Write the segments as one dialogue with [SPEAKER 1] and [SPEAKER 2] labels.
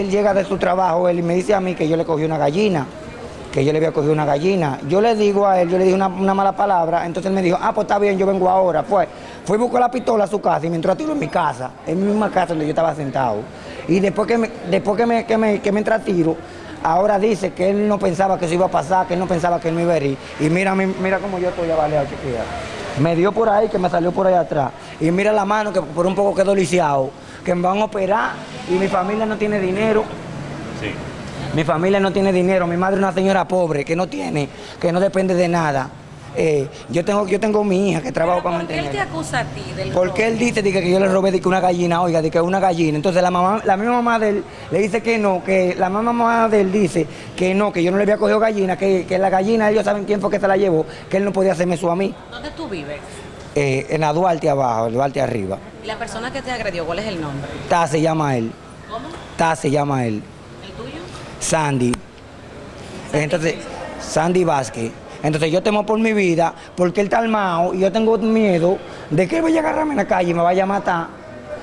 [SPEAKER 1] él llega de su trabajo, él me dice a mí que yo le cogí una gallina, que yo le había cogido una gallina. Yo le digo a él, yo le dije una, mala palabra, entonces él me dijo, ah, pues está bien, yo vengo ahora. Pues fui y buscó la pistola a su casa y me entró a tiro en mi casa, en mi misma casa donde yo estaba sentado. Y después que me, después que me, que me, que me entra a tiro, ahora dice que él no pensaba que eso iba a pasar, que él no pensaba que él me iba a herir. Y mira, mi- mira cómo yo estoy avaleado, chiquilla. Me dio por ahí, que me salió por ahí atrás. Y mira la mano, que por un poco quedó lisiado, que me van a operar y mi familia no tiene dinero.
[SPEAKER 2] Sí.
[SPEAKER 1] Mi familia no tiene dinero, mi madre es una señora pobre que no tiene, que no depende de nada. Eh, yo tengo yo tengo mi hija que trabaja para
[SPEAKER 3] ¿Por qué él te
[SPEAKER 1] mantener.
[SPEAKER 3] acusa a ti del
[SPEAKER 1] Porque él dice dice, que yo le robé de que una gallina, oiga, de que una gallina. Entonces la mamá, la misma mamá de él le dice que no, que la misma mamá de él dice que no, que yo no le había cogido gallina, que, que la gallina ellos saben quién fue que se la llevó, que él no podía hacerme eso a mí.
[SPEAKER 3] ¿Dónde tú vives?
[SPEAKER 1] Eh, en la Duarte abajo, el Duarte arriba.
[SPEAKER 3] ¿Y la persona que te agredió, cuál es el nombre?
[SPEAKER 1] Ta se llama él.
[SPEAKER 3] ¿Cómo?
[SPEAKER 1] Ta se llama él.
[SPEAKER 3] ¿El tuyo?
[SPEAKER 1] Sandy. Entonces, Sandy Vázquez. Entonces yo temo por mi vida porque él está armado y yo tengo miedo de que él vaya a agarrarme en la calle y me vaya a matar.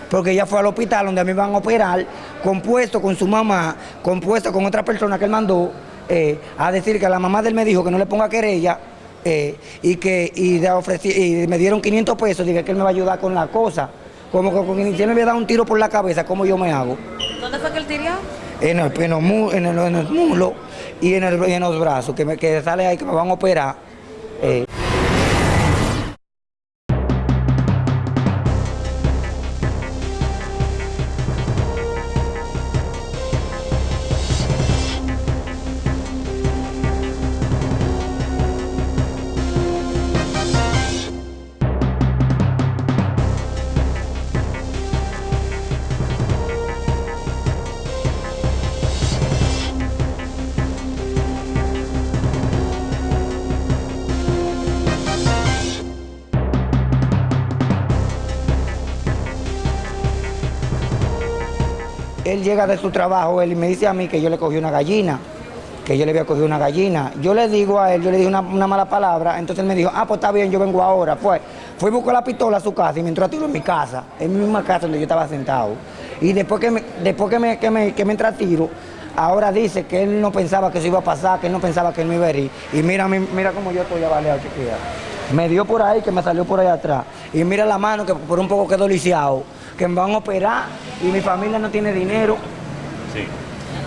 [SPEAKER 1] Porque ella fue al hospital donde a mí van a operar, compuesto con su mamá, compuesto con otra persona que él mandó eh, a decir que la mamá de él me dijo que no le ponga querella eh, y que y, de ofrecí- y me dieron 500 pesos, dije que él me va a ayudar con la cosa. Como que si él me había dado un tiro por la cabeza, ¿cómo yo me hago?
[SPEAKER 3] ¿Dónde fue que él tiró?
[SPEAKER 1] en el, en el- en el muslo y en, el- y en los brazos, que, me, que sale ahí que me van a operar. Eh, él llega de su trabajo, él me dice a mí que yo le cogí una gallina, que yo le había cogido una gallina. Yo le digo a él, yo le dije una, mala palabra, entonces él me dijo, ah, pues está bien, yo vengo ahora. Pues fui y buscó la pistola a su casa y me entró a tiro en mi casa, en mi misma casa donde yo estaba sentado. Y después que me, después que me, que me, que me entra a tiro, ahora dice que él no pensaba que eso iba a pasar, que él no pensaba que él me iba a herir. Y mira, mi- mira cómo yo estoy avaleado, chiquilla. Me dio por ahí, que me salió por ahí atrás. Y mira la mano, que por un poco quedó lisiado, que me van a operar y mi familia no tiene dinero.
[SPEAKER 2] Sí.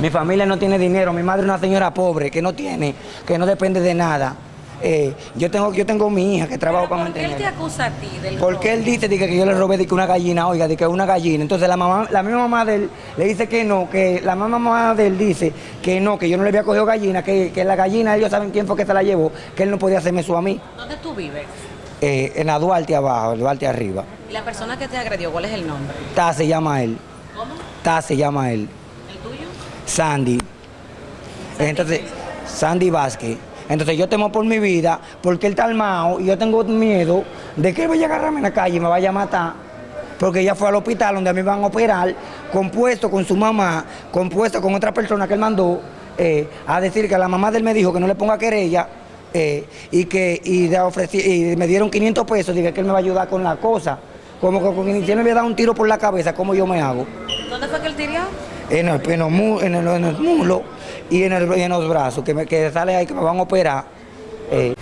[SPEAKER 1] Mi familia no tiene dinero, mi madre es una señora pobre que no tiene, que no depende de nada. Eh, yo tengo yo tengo mi hija que trabaja para
[SPEAKER 3] ¿Por qué él te
[SPEAKER 1] mantener.
[SPEAKER 3] acusa a ti del
[SPEAKER 1] Porque
[SPEAKER 3] robo?
[SPEAKER 1] él dice dice, que yo le robé de que una gallina, oiga, de que una gallina. Entonces la mamá, la misma mamá de él le dice que no, que la misma mamá de él dice que no, que yo no le había cogido gallina, que, que la gallina ellos saben quién fue que se la llevó, que él no podía hacerme eso a mí.
[SPEAKER 3] ¿Dónde tú vives?
[SPEAKER 1] Eh, en la Duarte abajo, el Duarte arriba.
[SPEAKER 3] ¿Y la persona que te agredió, cuál es el nombre?
[SPEAKER 1] Ta se llama él.
[SPEAKER 3] ¿Cómo?
[SPEAKER 1] Ta se llama él.
[SPEAKER 3] ¿El tuyo?
[SPEAKER 1] Sandy. Entonces, Sandy Vázquez. Entonces yo temo por mi vida porque él está armado y yo tengo miedo de que él vaya a agarrarme en la calle y me vaya a matar. Porque ella fue al hospital donde a mí van a operar, compuesto con su mamá, compuesto con otra persona que él mandó eh, a decir que la mamá de él me dijo que no le ponga querella eh, y que y, de ofrecí- y me dieron 500 pesos, dije que él me va a ayudar con la cosa. Como que con, él me había dado un tiro por la cabeza, ¿cómo yo me hago?
[SPEAKER 3] ¿Dónde fue que él tiró?
[SPEAKER 1] en el, en los mu- en el- en el muslo y en, el- en los brazos, que, me, que sale ahí que me van a operar. Eh,